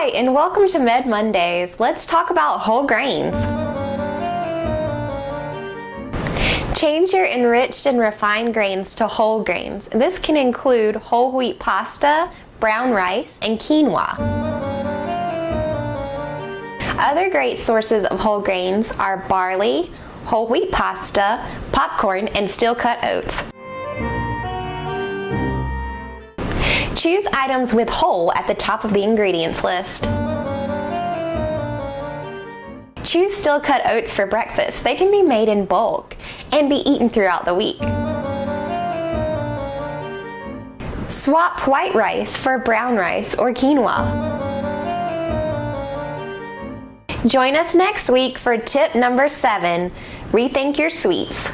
Hi, and welcome to Med Mondays. Let's talk about whole grains. Change your enriched and refined grains to whole grains. This can include whole wheat pasta, brown rice, and quinoa. Other great sources of whole grains are barley, whole wheat pasta, popcorn, and steel cut oats. Choose items with whole at the top of the ingredients list. Choose steel cut oats for breakfast. They can be made in bulk and be eaten throughout the week. Swap white rice for brown rice or quinoa. Join us next week for tip number seven, rethink your sweets.